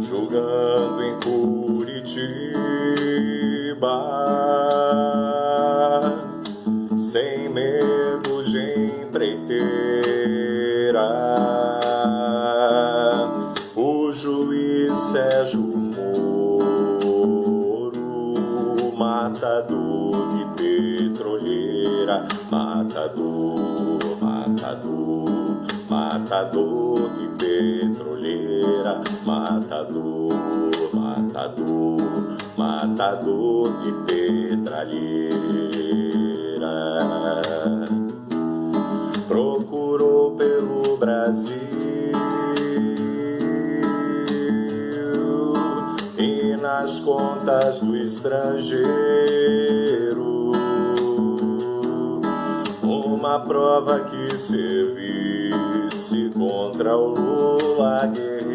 Julgando em Curitiba Sem medo de empreiteira O juiz Sérgio Moro Matador de petroleira matador Matador de petroleira, matador, matador, matador de petralheira. Procurou pelo Brasil e nas contas do estrangeiro uma prova que servisse contra o Lula guerreiro.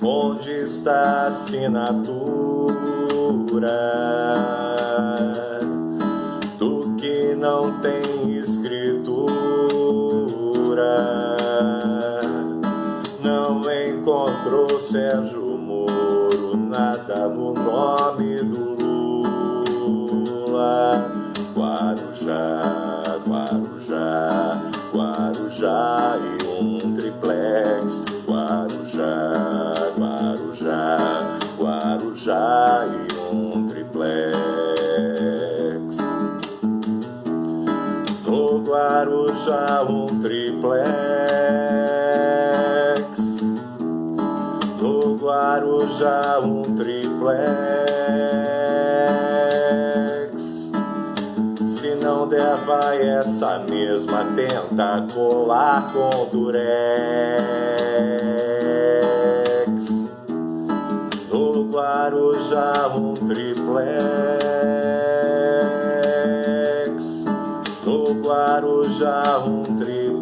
Onde está a assinatura do que não tem escritura? Não encontrou Sérgio Moro nada no nome do Guarujá, Guarujá, Guarujá e um triplex. Guarujá, Guarujá, Guarujá e um triplex. No Guarujá um triplex. No Guarujá um triplex. Vai essa mesma tenta colar com durex. No Guarujá um triplex. No Guarujá um triplex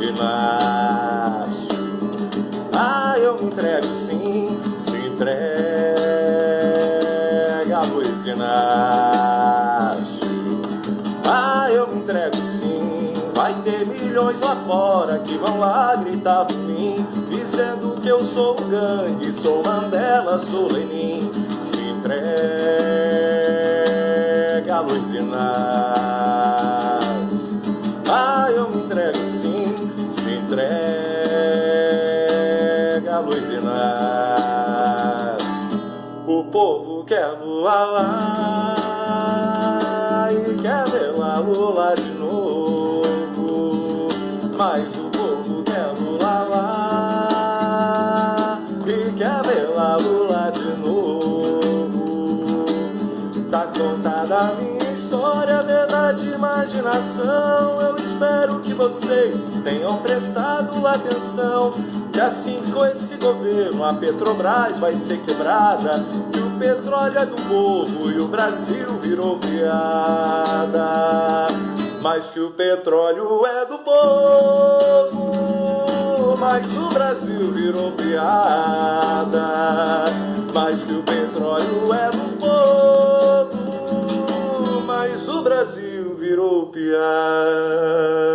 Inácio. Ah, eu me entrego sim, se entrega, Luiz Inácio. Ah, eu me entrego sim, vai ter milhões lá fora que vão lá gritar por mim, dizendo que eu sou o gangue, sou Mandela, sou Lenin. Se entrega, Luiz Inácio. Entrega, Luiz Inácio. O povo quer Lula lá e quer ver lá Lula de novo. Mas o povo quer Lula lá e quer ver lá Lula de novo. Tá contada a minha história, verdade, imaginação. Eu espero que vocês tenham prestado atenção que assim com esse governo a Petrobras vai ser quebrada, que o petróleo é do povo e o Brasil virou piada. Mas que o petróleo é do povo, mas o Brasil virou piada. Mas que o petróleo é do povo, mas o Brasil virou piada.